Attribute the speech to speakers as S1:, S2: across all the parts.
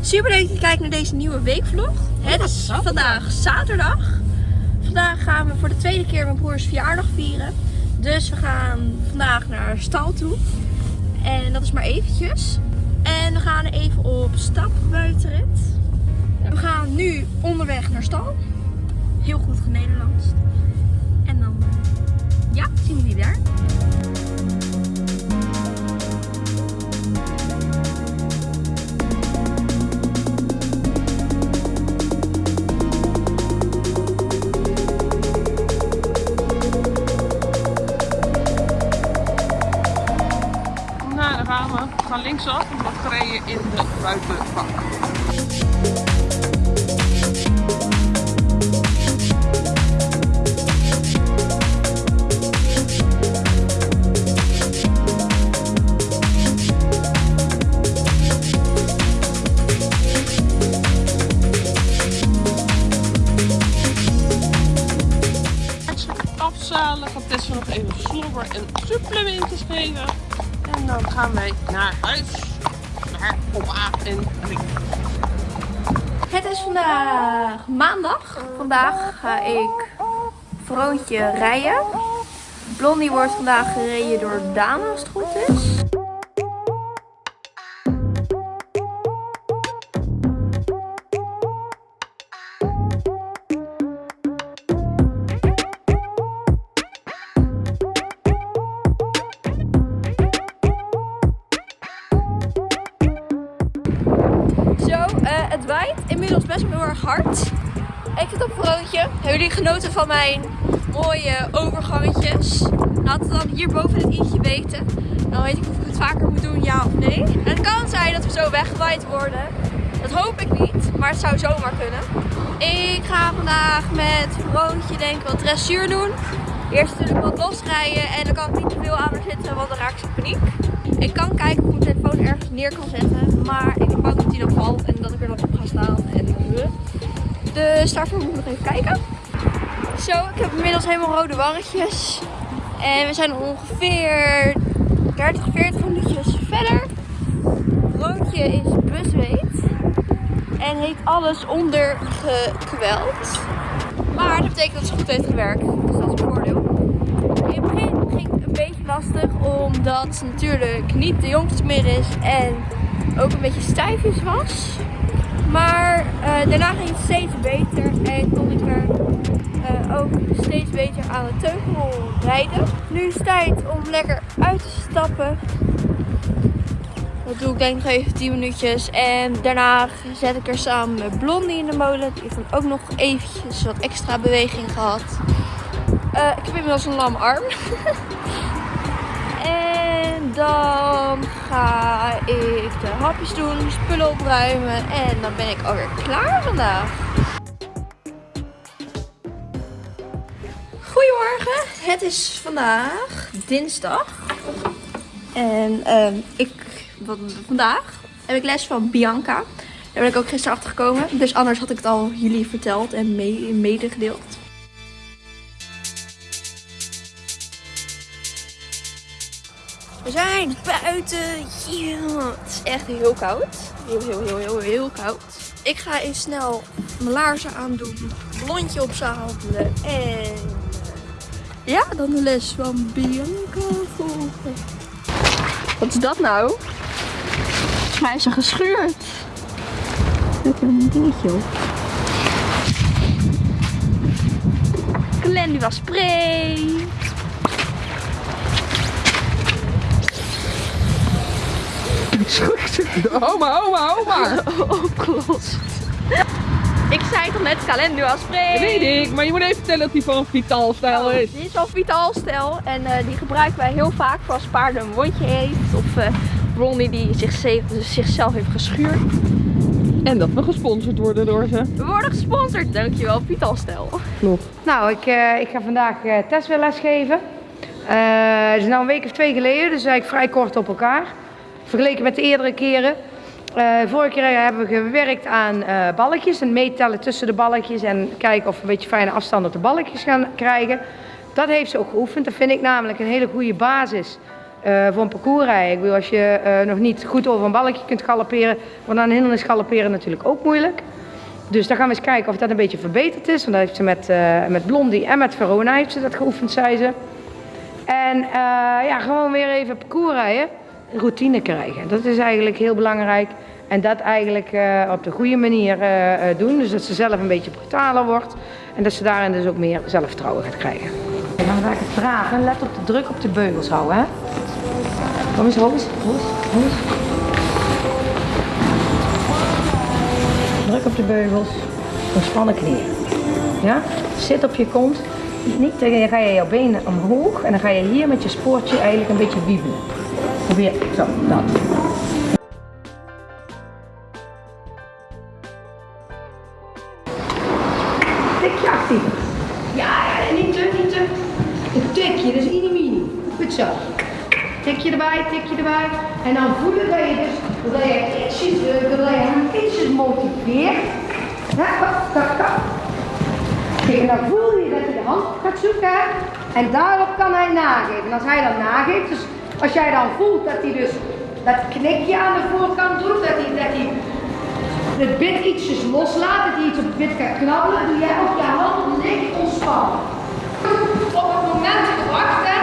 S1: Super leuk dat je kijkt naar deze nieuwe weekvlog. Het is vandaag zaterdag. Vandaag gaan we voor de tweede keer mijn broers verjaardag vieren. Dus we gaan vandaag naar stal toe. En dat is maar eventjes. En we gaan even op stap buitenrit. We gaan nu onderweg naar stal. Heel goed genederlands. En dan, eh, ja, zien we jullie daar.
S2: We. Gaan linksaf en we gereden in de buitenbak. Afzalen, gaat Tessa nog even slobber en supplementjes geven. En dan gaan wij naar huis. Naar papa en.
S1: Het is vandaag maandag. Vandaag ga ik Vroontje rijden. Blondie wordt vandaag gereden door Daan als het goed is. Hebben jullie genoten van mijn mooie overgangetjes? Laat het dan hierboven in het i'tje weten. Dan weet ik of ik het vaker moet doen, ja of nee. Het kan zijn dat we zo weggewaaid worden. Dat hoop ik niet, maar het zou zomaar kunnen. Ik ga vandaag met Vroontje denk ik wat dressuur doen. Eerst natuurlijk wat losrijden en dan kan ik niet te veel aan haar zitten, want dan raak ik in paniek. Ik kan kijken of ik mijn telefoon ergens neer kan zetten, maar ik ben bang dat die dan valt en dat ik er dan op ga staan. En... Dus daarvoor moet ik nog even kijken. Zo, ik heb inmiddels helemaal rode wangetjes. En we zijn ongeveer 30, 40 minuutjes verder. Broodje is busweet. En heeft alles ondergekweld. Maar dat betekent dat ze goed heeft gewerkt. Dus dat is een voordeel. In het begin ging het een beetje lastig. Omdat ze natuurlijk niet de jongste meer is. En ook een beetje stijfjes was. Maar eh, daarna ging het steeds beter. En kon ik er eh, ook steeds beter aan de teugel rijden. Nu is het tijd om lekker uit te stappen. Dat doe ik denk ik even 10 minuutjes. En daarna zet ik er samen met Blondie in de molen. Die heeft dan ook nog eventjes wat extra beweging gehad. Eh, ik heb inmiddels een lam arm. en dan ga ik de hapjes doen, spullen opruimen. En dan ben ik alweer klaar vandaag. Het is vandaag dinsdag. En ehm, ik, wat, vandaag heb ik les van Bianca. Daar ben ik ook gisteren achter gekomen. Dus anders had ik het al jullie verteld en mee, medegedeeld. We zijn buiten. Yeah. Het is echt heel koud. Heel, heel, heel, heel, heel koud. Ik ga even snel mijn laarzen aandoen. Blondje opzadelen. En ja, dan de les van Bianca volgen. Wat is dat nou? Volgens mij is ze gescheurd. Zet er een dingetje op. Calendula spray.
S2: Oma, oma, oma.
S1: Opgelost. Ik zei toch net Calendula spray.
S2: Dat weet ik, maar je moet even vertellen dat die van Vital stijl is.
S1: Dit is wel Vital stijl en eh, die gebruiken wij heel vaak voor als een paard een wondje heeft. Of uh, Blondie die zich, zichzelf heeft geschuurd.
S2: En dat we gesponsord worden door ze.
S1: We worden gesponsord, dankjewel Vital stijl.
S2: Klopt.
S3: Nou, ik, uh, ik ga vandaag uh, Tess weer lesgeven. Uh, het is nou een week of twee geleden, dus eigenlijk vrij kort op elkaar. Vergeleken met de eerdere keren. Uh, vorige keer hebben we gewerkt aan uh, balkjes en meetellen tussen de balkjes en kijken of we een beetje fijne afstand op de balkjes gaan krijgen. Dat heeft ze ook geoefend. Dat vind ik namelijk een hele goede basis eh, voor een parcours rijden. Ik bedoel, als je eh, nog niet goed over een balkje kunt galopperen, want aan een hindernis galopperen natuurlijk ook moeilijk. Dus dan gaan we eens kijken of dat een beetje verbeterd is. Want dat heeft ze met, eh, met Blondie en met Verona heeft ze dat geoefend, zei ze. En eh, ja, gewoon weer even parcours rijden. Routine krijgen. Dat is eigenlijk heel belangrijk. En dat eigenlijk eh, op de goede manier eh, eh, doen. Dus dat ze zelf een beetje brutaler wordt. En dat ze daarin dus ook meer zelfvertrouwen gaat krijgen. En dan ga ik het dragen. Let op de druk op de beugels houden. Hè? Kom eens, hoog eens. Druk op de beugels. Ontspannen knieën. Ja? Zit op je kont. Niet, dan ga je jouw benen omhoog en dan ga je hier met je spoortje eigenlijk een beetje wiebelen. Probeer, zo, dat. Tikje actiever. Ja, ja, niet te, niet te. Een tikje, dat is mini. Goed zo. Tikje erbij, tikje erbij. En dan voelen dat je dus, dat je ietsjes drukt, dat je hem ietsjes motiveert. Ja, kap, kap, kap. Kijk, en dan voel je dat hij de hand gaat zoeken. En daarop kan hij nageven. En als hij dan nageeft, dus als jij dan voelt dat hij dus dat knikje aan de voorkant doet, dat hij, dat hij het bit ietsjes loslaat, dat hij iets op het bit gaat knabbelen, doe jij ook je hand licht ontspannen. Op het moment te wachten,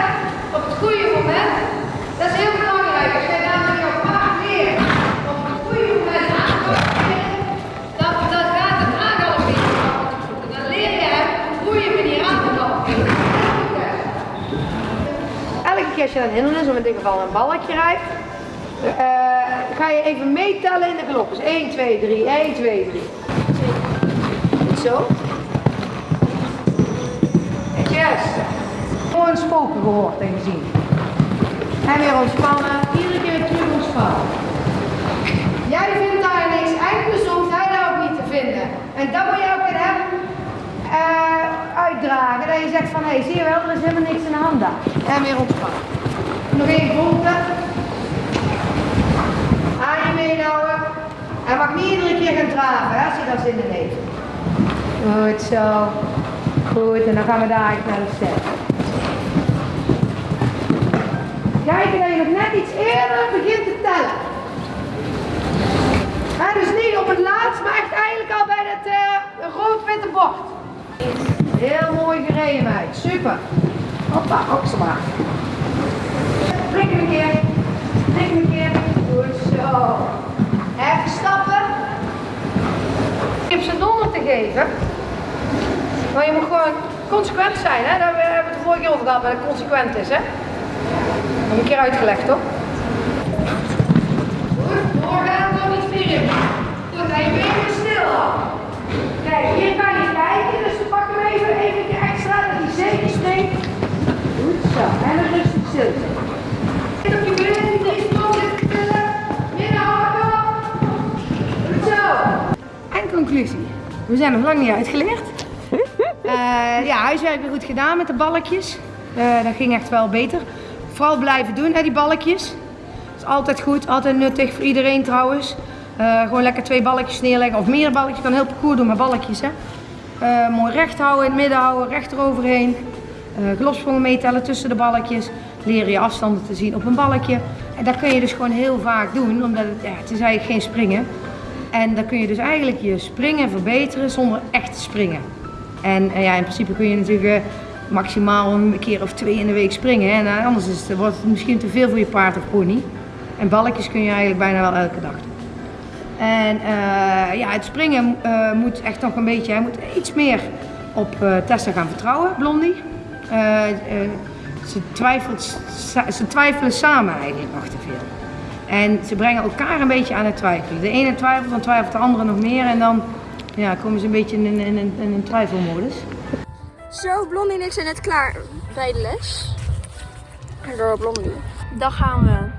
S3: je een hindernis, of in dit geval een balletje rijdt, eh, ga je even meetellen in de. Dus 1, 2, 3, 1, 2, 3. Goed zo. Yes. Gewoon spoken gehoord en gezien. En weer ontspannen. Iedere keer terug ontspannen. Jij vindt daar niks dus hoeft hij daar ook niet te vinden. En dat moet je ook in hem eh, uitdragen. Dat je zegt van, hé, hey, zie je wel, er is helemaal niks in de hand daar. En weer ontspannen. Nog één volgende. Aan je meenhouden. Hij mag niet iedere keer gaan draven hè, als hij dat zin in heeft. Goed zo. Goed, en dan gaan we daar naar de step. Kijken dat je nog net iets eerder begint te tellen. Hè, dus niet op het laatst, maar echt eigenlijk al bij het eh, rood-witte bord. Heel mooi gereden, meid. Super. Hoppa, ook zo maar. Prik hem een keer. Prik hem een keer. Even stappen. Ik heb ze donder te geven. Maar je moet gewoon consequent zijn, hè? Daar hebben we het vorige keer over gehad, wat consequent is, hè? Dat ik een keer uitgelegd, toch? Goed, doorgaan, nog iets meer in. Goed, je benen weer stil. Kijk, hier kan je kijken, dus we pakken hem even, even extra, dat hij zeker springt. Goed zo, en dan rustig stil conclusie. We zijn nog lang niet uitgeleerd. Eh, ja, huiswerk weer goed gedaan met de balkjes. Eh, dat ging echt wel beter. Vooral blijven doen, hè, die balkjes. Dat is altijd goed, altijd nuttig voor iedereen trouwens. Eh, gewoon lekker twee balkjes neerleggen of meer balkjes. Je kan heel parcours doen met balkjes. Hè. Mooi recht houden, in het midden houden, recht eroverheen. Uh, meetellen tussen de balkjes. Leren je afstanden te zien op een balkje. En dat kun je dus gewoon heel vaak doen, omdat het, ja, het is eigenlijk geen springen. En dan kun je dus eigenlijk je springen verbeteren zonder echt te springen. En eh, ja, in principe kun je natuurlijk eh, maximaal een keer of twee in de week springen. Hè? En eh, anders is het, wordt het misschien te veel voor je paard of pony. En balkjes kun je eigenlijk bijna wel elke dag doen. En eh, ja, het springen eh, moet echt nog een beetje, hij moet iets meer op eh, Tessa gaan vertrouwen, Blondie. Eh, eh, ze, twijfelt, ze twijfelen samen eigenlijk nog te veel. En ze brengen elkaar een beetje aan het twijfelen. De ene twijfelt, dan twijfelt de andere nog meer. En dan ja, komen ze een beetje in, in, in, in een twijfelmodus.
S1: Zo, Blondie en ik zijn net klaar bij de les. Door Blondie. Dan gaan we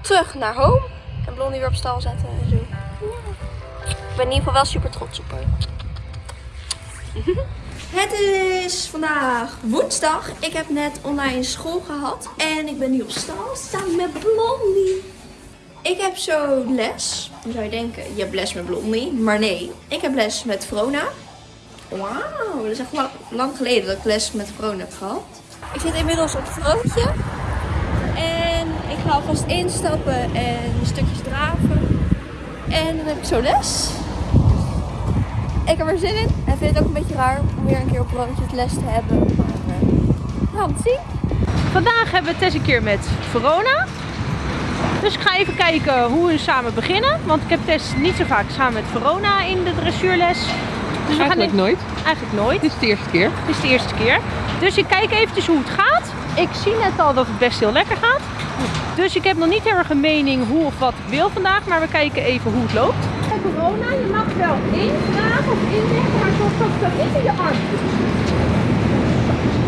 S1: terug naar home. En Blondie weer op stal zetten en zo. Ik ben in ieder geval wel super trots op haar. Het is vandaag woensdag. Ik heb net online school gehad. En ik ben nu op stal samen met Blondie. Ik heb zo les. Dan zou je denken, je hebt les met Blondie. Maar nee, ik heb les met Vrona. Wauw, dat is echt lang, lang geleden dat ik les met Vrona heb gehad. Ik zit inmiddels op het vrouwtje. En Ik ga alvast instappen en stukjes draven. En dan heb ik zo les. Ik heb er zin in. En vind het ook een beetje raar om weer een keer op rondjes les te hebben. Maar we gaan het zien.
S2: Vandaag hebben we Tess een keer met Verona. Dus ik ga even kijken hoe we samen beginnen. Want ik heb Tess niet zo vaak samen met Verona in de dressuurles. Dus we
S4: Eigenlijk
S2: gaan
S4: nooit.
S2: Eigenlijk nooit.
S4: Dit is de eerste keer.
S2: Het is de eerste keer. Dus ik kijk eventjes hoe het gaat. Ik zie net al dat het best heel lekker gaat. Dus ik heb nog niet heel erg een mening hoe of wat ik wil vandaag. Maar we kijken even hoe het loopt. Bij corona, je mag wel indragen of inleggen, maar zorg dat het niet in je arm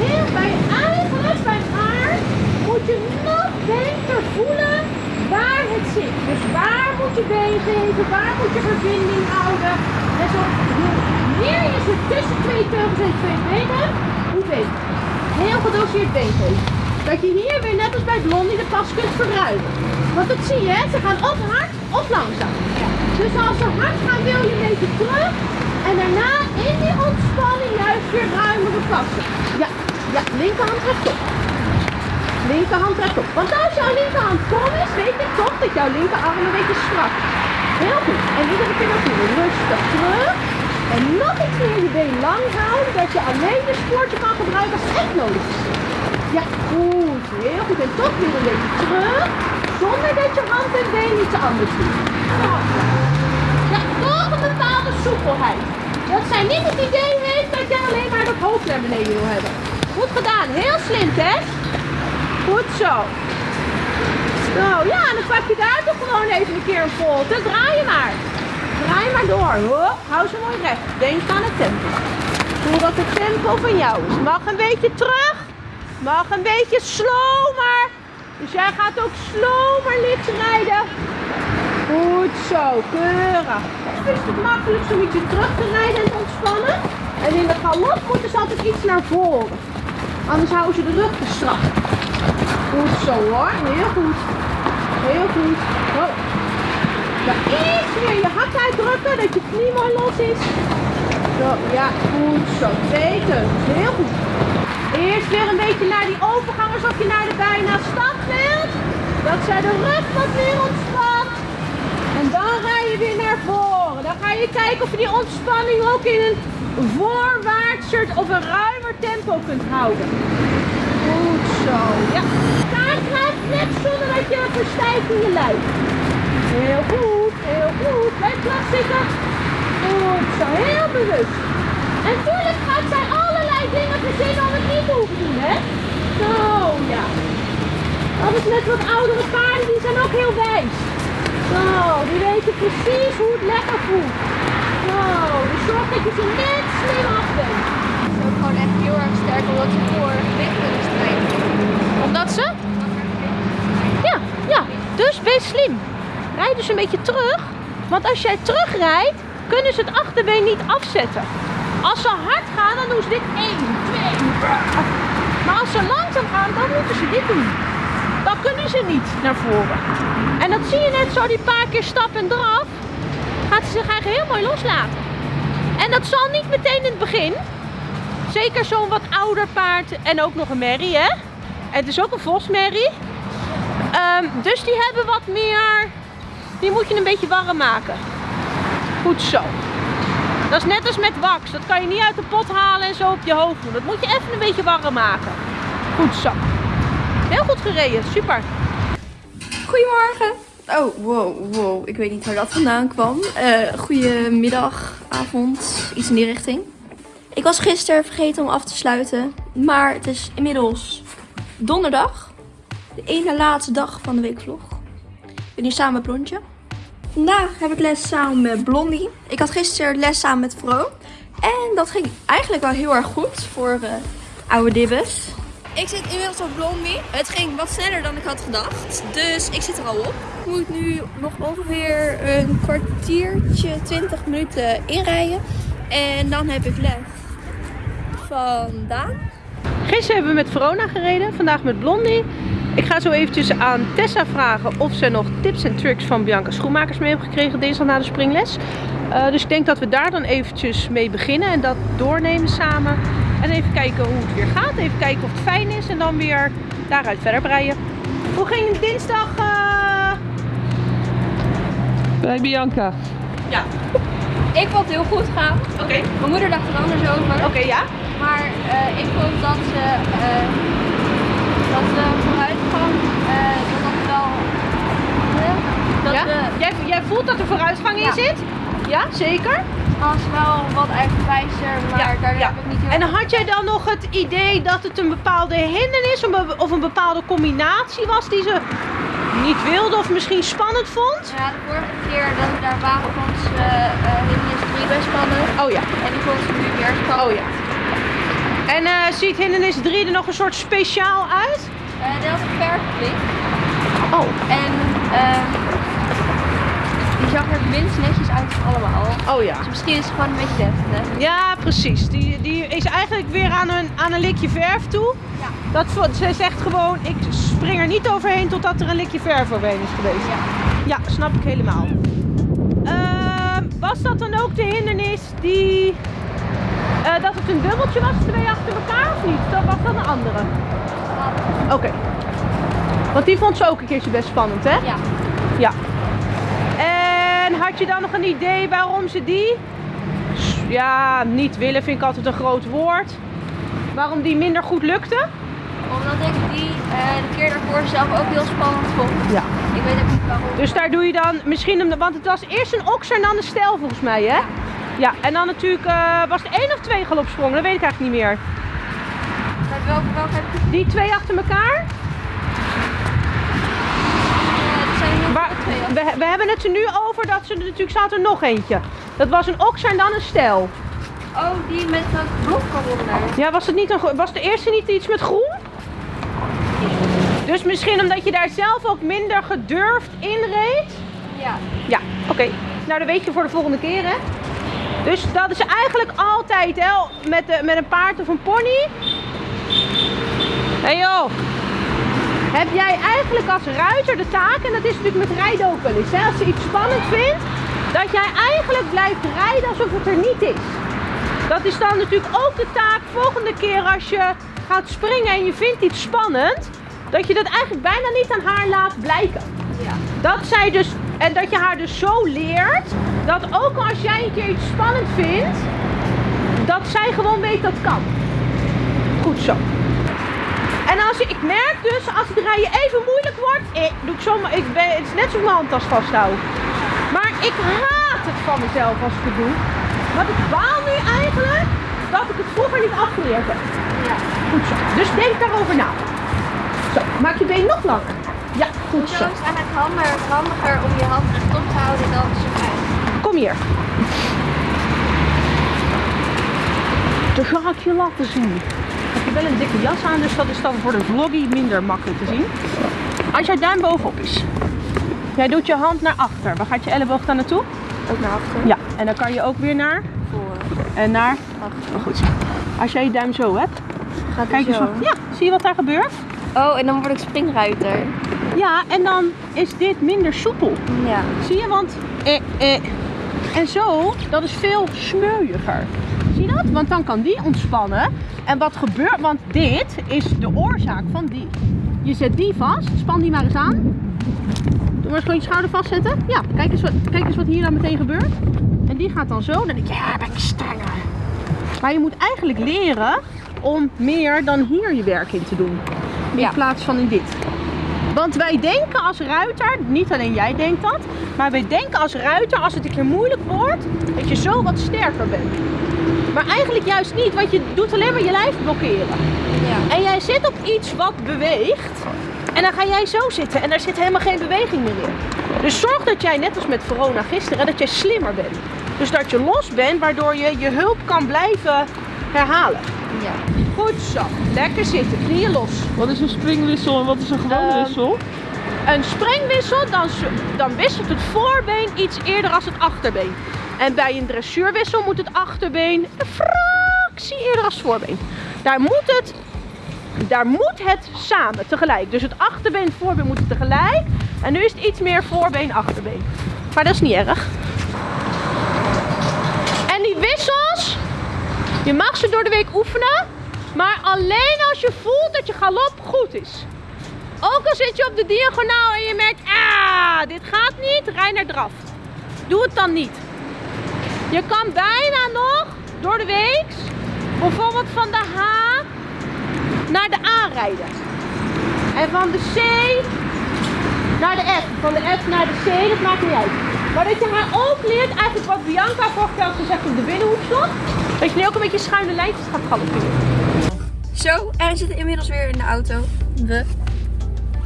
S2: Heel bij eigenlijk bij haar moet je nog beter voelen waar het zit. Dus waar moet je been geven, waar moet je verbinding houden. En zo hoe meer je ze tussen twee teugels en twee benen, hoe beter. Heel gedoseerd been geven. Dat je hier weer net als bij Blondie de pas kunt verruimen. Want dat zie je, ze gaan of hard of langzaam. Dus als ze hard gaan wil je een terug. En daarna in die ontspanning juist weer ruimere passen. Ja, ja, linkerhand rechtop. Linkerhand rechtop. Want als jouw linkerhand kom is, weet ik toch dat jouw linkerarm een beetje strak is. Heel goed. En iedere keer naartoe. Rustig terug. En nog iets meer je been lang houden, dat je alleen de spoortje kan gebruiken als echt nodig is. Ja, goed. Heel goed. En toch weer een beetje terug. Zonder dat je hand en been iets anders doen. Ja, toch een bepaalde soepelheid. Dat zij niet het idee heeft dat je alleen maar dat hoofd naar beneden wil hebben. Goed gedaan. Heel slim, hè? Goed zo. Zo, ja, dan pak je daar toch gewoon even een keer een volte. Draai je maar. Draai maar door. Hop, hou ze mooi recht. Denk aan het tempo. Voel dat het tempo van jou is. Mag een beetje terug. Mag een beetje slomer. Dus jij gaat ook slomer licht rijden. Goed zo, keurig. Is het makkelijkst om ietsje terug te rijden en te ontspannen. En in de galop moeten ze altijd iets naar voren. Anders houden ze de rug te strak. Goed zo hoor, heel goed. Heel goed. Oh. Iets meer je hak uitdrukken, dat je knie mooi los is. Zo, ja, goed zo. Twee heel goed. Eerst weer een beetje naar die overgang alsof je naar de bijna stad wilt. Dat zij de rug wat meer ontspant. En dan ga je weer naar voren. Dan ga je kijken of je die ontspanning ook in een voorwaartser of een ruimer tempo kunt houden. Goed zo. Ja. Gaat net zonder dat je verstijft in je lijf. Heel goed, heel goed. Blijf plat zitten. Goed zo, heel bewust. En tuurlijk gaat zij allerlei dingen verzinnen om het niet te hoeven doen, hè? Zo, ja. Dat is net wat oudere paarden, die zijn ook heel wijs. Zo, die weten precies hoe het lekker voelt. Zo, dus zorg dat je ze net slim af bent.
S1: Het is ook gewoon echt heel erg sterk omdat ze voor gewicht kunnen strijden.
S2: Omdat ze? Ja, ja. Dus wees slim. Rijd dus een beetje terug. Want als jij terugrijdt, kunnen ze het achterbeen niet afzetten. Als ze hard gaan, dan doen ze dit 1, 2. Maar als ze langzaam gaan, dan moeten ze dit doen. Dan kunnen ze niet naar voren. En dat zie je net zo, die paar keer stap en draf. Zich eigenlijk heel mooi loslaten. En dat zal niet meteen in het begin. Zeker zo'n wat ouder paard en ook nog een merrie, hè? Het is ook een vosmerrie. Ehm, dus die hebben wat meer. Die moet je een beetje warm maken. Goed zo. Dat is net als met wax. Dat kan je niet uit de pot halen en zo op je hoofd doen. Dat moet je even een beetje warm maken. Goed zo. Heel goed gereden. Super.
S1: Goedemorgen. Oh, wow, wow. Ik weet niet waar dat vandaan kwam. Uh, goedemiddag, avond, iets in die richting. Ik was gisteren vergeten om af te sluiten. Maar het is inmiddels donderdag. De ene laatste dag van de weekvlog. Ik ben hier samen met Blondje. Vandaag heb ik les samen met Blondie. Ik had gisteren les samen met Vro. En dat ging eigenlijk wel heel erg goed voor uh, oude dibbes. Ik zit inmiddels op Blondie. Het ging wat sneller dan ik had gedacht. Dus ik zit er al op. Moet nu nog ongeveer een kwartiertje, 20 minuten inrijden. En dan heb ik les vandaan.
S2: Gisteren hebben we met Verona gereden, vandaag met Blondie. Ik ga zo eventjes aan Tessa vragen of ze nog tips en tricks van Bianca Schoenmakers mee heeft gekregen dinsdag na de springles. Uh, dus ik denk dat we daar dan eventjes mee beginnen en dat doornemen samen. En even kijken hoe het weer gaat, even kijken of het fijn is en dan weer daaruit verder breien. Hoe ging dinsdag? eh?
S4: Bij Bianca.
S2: Ja.
S1: Ik vond het heel goed gaan.
S2: Oké.
S1: Mijn moeder dacht er anders over.
S2: Oké, ja.
S1: Maar eh, ik vond dat ze, eh, dat de vooruitgang, eh, dat dat wel... eh, dat
S2: ja?
S1: de
S2: Jij, jij voelt dat er vooruitgang in
S1: Ja.
S2: zit? Ja, zeker.
S1: als wel wat eigenwijzer, maar
S2: Ja,
S1: daar
S2: ja.
S1: heb ik niet heel
S2: En had jij dan nog het idee dat het een bepaalde hindernis of een bepaalde combinatie was die ze niet wilde of misschien spannend vond?
S1: Ja, de vorige keer dat we daar waren vond ze uh, hindernis 3 best spannend.
S2: Oh ja.
S1: En die vond ze nu weer spannend.
S2: Oh ja. En eh, ziet hindernis 3 er nog een soort speciaal uit?
S1: Eh, dat was een.
S2: Oh.
S1: En eh, die zag er minst netjes uit van allemaal.
S2: Oh ja.
S1: Dus misschien is het gewoon een beetje deftig.
S2: Ja, precies. Die, die is eigenlijk weer aan een, aan een likje verf toe.
S1: Ja.
S2: Dat, ze zegt gewoon, ik spring er niet overheen totdat er een likje verf overheen is geweest.
S1: Ja.
S2: Ja, snap ik helemaal. Ehm, was dat dan ook de hindernis die... eh, dat het een dubbeltje was, twee achter elkaar of niet? Dat was dat een andere? Oké. Want die vond ze ook een keertje best spannend, hè?
S1: Ja.
S2: Ja. En had je dan nog een idee waarom ze die... Ja, niet willen vind ik altijd een groot woord. Waarom die minder goed lukte?
S1: Omdat ik die eh, de keer daarvoor zelf ook heel spannend vond.
S2: Ja.
S1: Ik weet ook niet waarom.
S2: Dus daar doe je dan misschien... Een, want het was eerst een okser en dan een stijl volgens mij, hè? Ja, en dan natuurlijk... eh, was het één of twee galopsprongen? Dat weet ik eigenlijk niet meer.
S1: Met welke, welke heb ik
S2: Die twee achter elkaar?
S1: Er er twee.
S2: we, we hebben het er nu over dat ze er natuurlijk zat er nog eentje. Dat was een okser en dan een stijl.
S1: Oh, die met dat blok eronder.
S2: Ja, was, het niet een, was de eerste niet iets met groen? Dus misschien omdat je daar zelf ook minder gedurfd in reed?
S1: Ja.
S2: Ja, oké. Nou, dat weet je voor de volgende keer, hè? Dus dat is eigenlijk altijd, hè, met, de, met een paard of een pony. Hé hey joh, heb jij eigenlijk als ruiter de taak, en dat is natuurlijk met rijden ook wel eens, hè, als je iets spannend vindt, dat jij eigenlijk blijft rijden alsof het er niet is. Dat is dan natuurlijk ook de taak volgende keer als je gaat springen en je vindt iets spannend, dat je dat eigenlijk bijna niet aan haar laat blijken.
S1: Ja.
S2: Dat zij dus, en dat je haar dus zo leert, dat ook als jij een keer iets spannend vindt, dat zij gewoon weet dat kan. Goed zo. En als je, ik merk dus, als het rijden even moeilijk wordt, ik, doe ik zomaar, ik ben, het is net zo mijn handtas vasthoud. Maar ik haat het van mezelf als ik het doe. Want ik baal nu eigenlijk dat ik het vroeger niet afgeleerd heb.
S1: Ja.
S2: Goed zo. Dus denk daarover na. Maak je been nog langer. Ja, goed
S1: Zo
S2: zo.
S1: is het eigenlijk handiger, handiger om je hand rechtop te houden dan zo uit.
S2: Kom hier. Dan ga ik je laten zien. Ik heb je wel een dikke jas aan, dus dat is dan voor de vloggie minder makkelijk te zien. Als jouw duim bovenop is. Jij doet je hand naar achter. Waar gaat je elleboog dan naartoe?
S1: Ook naar achter.
S2: Ja, en dan kan je ook weer naar
S1: Voor.
S2: en naar.
S1: Achter.
S2: Oh, goed. Als jij je duim zo hebt,
S1: Gaat
S2: kijk eens
S1: zo.
S2: wat. Ja, zie je wat daar gebeurt?
S1: Oh, en dan word ik springruiter.
S2: Ja, en dan is dit minder soepel.
S1: Ja.
S2: Zie je, want eh, eh. En zo, dat is veel smeuiger. Zie je dat? Want dan kan die ontspannen. En wat gebeurt, want dit is de oorzaak van die. Je zet die vast, span die maar eens aan. Doe maar eens gewoon je schouder vastzetten. Ja, kijk eens wat, kijk eens wat hier dan meteen gebeurt. En die gaat dan zo, dan denk je, ja, ben ik strenger. Maar je moet eigenlijk leren om meer dan hier je werk in te doen. In
S1: Ja.
S2: plaats van in dit. Want wij denken als ruiter, niet alleen jij denkt dat, maar wij denken als ruiter als het een keer moeilijk wordt, dat je zo wat sterker bent. Maar eigenlijk juist niet, want je doet alleen maar je lijf blokkeren.
S1: Ja.
S2: En jij zit op iets wat beweegt en dan ga jij zo zitten en daar zit helemaal geen beweging meer in. Dus zorg dat jij, net als met Verona gisteren, dat jij slimmer bent. Dus dat je los bent, waardoor je je hulp kan blijven herhalen.
S1: Ja.
S2: Goed zo, lekker zitten, knieën los.
S4: Wat is een springwissel en wat is een gewone
S2: Ehm,
S4: wissel?
S2: Een springwissel, dan, dan wisselt het voorbeen iets eerder als het achterbeen. En bij een dressuurwissel moet het achterbeen een fractie eerder als het voorbeen. Daar moet het, daar moet het samen, tegelijk. Dus het achterbeen en het voorbeen moeten tegelijk. En nu is het iets meer voorbeen, achterbeen. Maar dat is niet erg. En die wissels, je mag ze door de week oefenen. Maar alleen als je voelt dat je galop goed is. Ook al zit je op de diagonaal en je merkt, ah, dit gaat niet, rij naar draf. Doe het dan niet. Je kan bijna nog door de weeks, bijvoorbeeld van de H naar de A rijden. En van de C naar de F. Van de F naar de C, dat maakt niet uit. Maar dat je haar ook leert, eigenlijk wat Bianca vorige keer had gezegd op de binnenhoekslag. Dat je nu ook een beetje schuine lijntjes gaat galopperen.
S1: Zo, en we zitten inmiddels weer in de auto. We.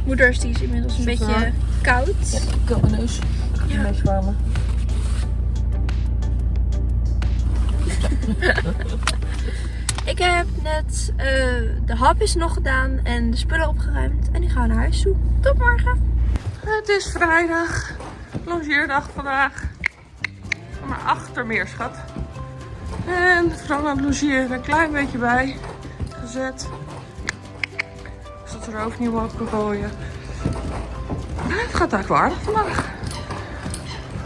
S1: Moeders die is inmiddels een beetje koud.
S4: Ik kan mijn neus. Een beetje warmen.
S1: Ik heb net eh, de hapjes nog gedaan en de spullen opgeruimd. En ik ga naar huis toe. Tot morgen.
S4: Het is vrijdag. Longeerdag vandaag. Kom maar achter meer, schat. En vooral aan het logeren een klein beetje bij. Gezet. Zodat er ook niet wat kan gooien. Maar Het gaat eigenlijk wel aardig vandaag.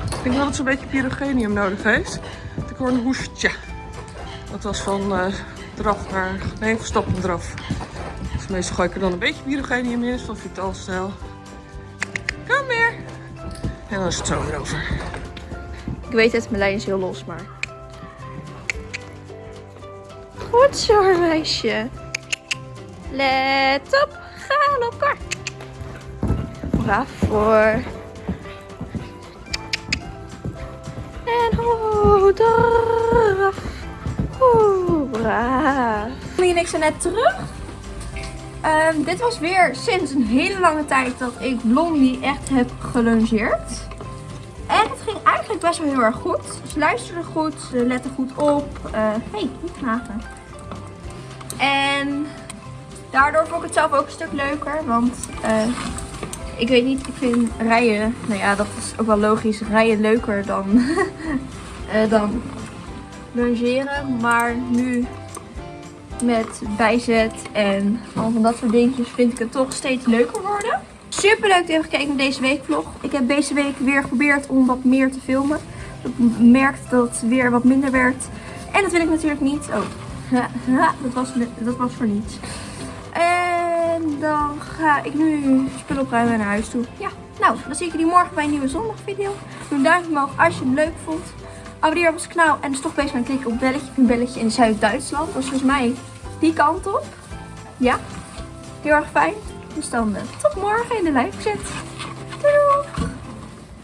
S4: Ik denk wel dat ze een beetje pyrogenium nodig heeft. Ik hoor een hoestje. Dat was van eh draf naar... Nee, draf. Dus meestal gooi ik er dan een beetje pyrogenium in. Van Vitalstel. Kom weer. En dan is het zo weer over.
S1: Ik weet het, mijn lijn is heel los, maar... Goed zo, meisje. Let op, ga. Braaf voor. En ho, draf. Oeh, braaf. En ik zijn net terug. Ehm, dit was weer sinds een hele lange tijd dat ik Blondie echt heb gelungeerd. En het ging eigenlijk best wel heel erg goed. Ze luisterden goed, ze letten goed op. Hé, hey, niet knagen. En daardoor vond ik het zelf ook een stuk leuker. Want eh, ik weet niet, ik vind rijden, nou ja, dat is ook wel logisch, rijden leuker dan, eh, dan lungeren. Maar nu met bijzet en al van dat soort dingetjes vind ik het toch steeds leuker worden. Super leuk dat je hebt gekeken naar deze weekvlog. Ik heb deze week weer geprobeerd om wat meer te filmen. Ik merkte dat het weer wat minder werd. En dat wil ik natuurlijk niet. Oh, Ha, dat, was, dat was voor niets. En dan ga ik nu spullen opruimen en naar huis toe. Ja, nou, dan zie ik jullie morgen bij een nieuwe zondagvideo. Doe een duimpje omhoog als je het leuk vond. Abonneer op ons kanaal en is toch bezig met klikken op belletje. Een belletje in Zuid-Duitsland. Dat is volgens mij die kant op. Ja, heel erg fijn. Dus dan eh, tot morgen in de live chat.